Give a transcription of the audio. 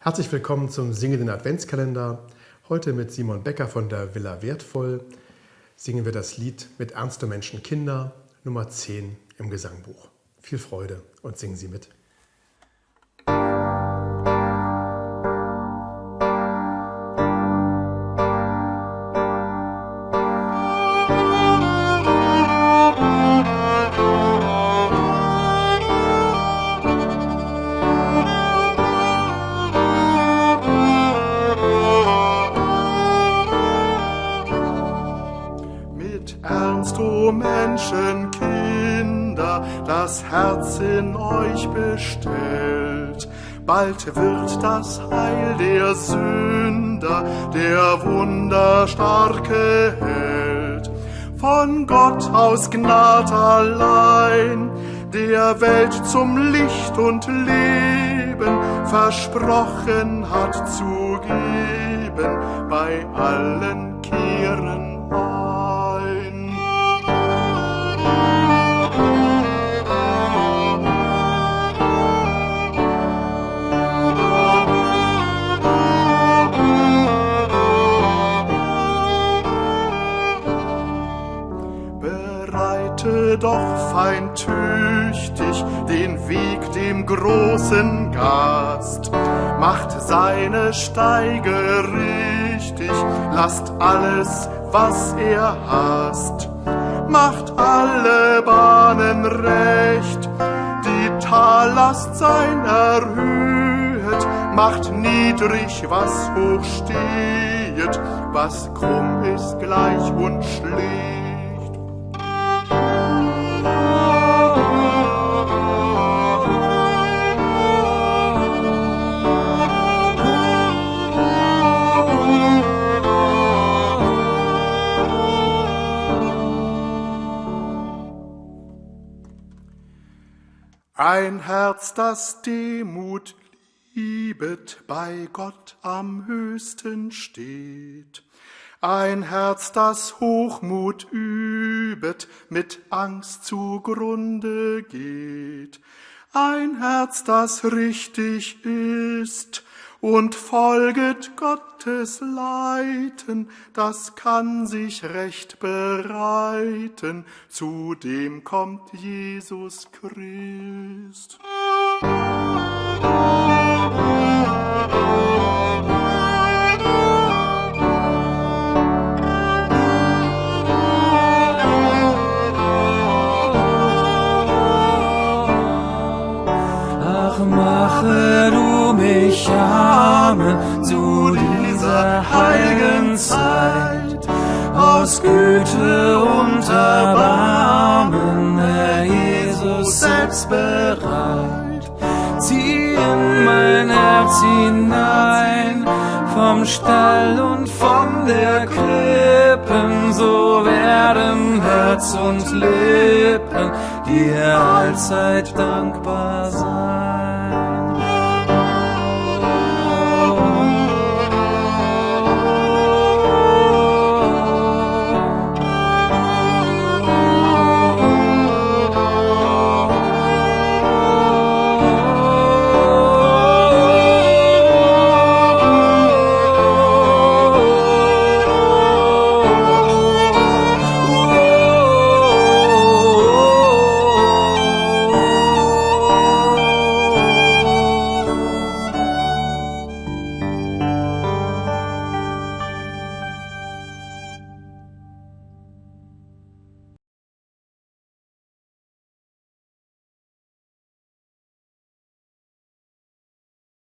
Herzlich willkommen zum singenden Adventskalender. Heute mit Simon Becker von der Villa Wertvoll singen wir das Lied Mit ernster Menschen Kinder, Nummer 10 im Gesangbuch. Viel Freude und singen Sie mit. Menschenkinder, das Herz in euch bestellt. Bald wird das Heil der Sünder, der wunderstarke Held. Von Gott aus Gnad allein, der Welt zum Licht und Leben versprochen hat zu geben bei allen Kehren doch fein tüchtig den Weg dem großen Gast. Macht seine Steige richtig, lasst alles, was er hasst. Macht alle Bahnen recht, die Tallast sein erhöht, macht niedrig, was hoch steht, was krumm ist gleich und schlecht. Ein Herz, das Demut liebet, bei Gott am höchsten steht. Ein Herz, das Hochmut übet, mit Angst zugrunde geht. Ein Herz, das richtig ist und folget Gottes Leiten, das kann sich recht bereiten, zu dem kommt Jesus Christ. Ach, zu dieser heiligen Zeit. Aus Güte und Erbarmen, Herr Jesus, selbst bereit. Zieh in mein Herz hinein, vom Stall und von der Krippen, so werden Herz und Lippen dir allzeit dankbar sein.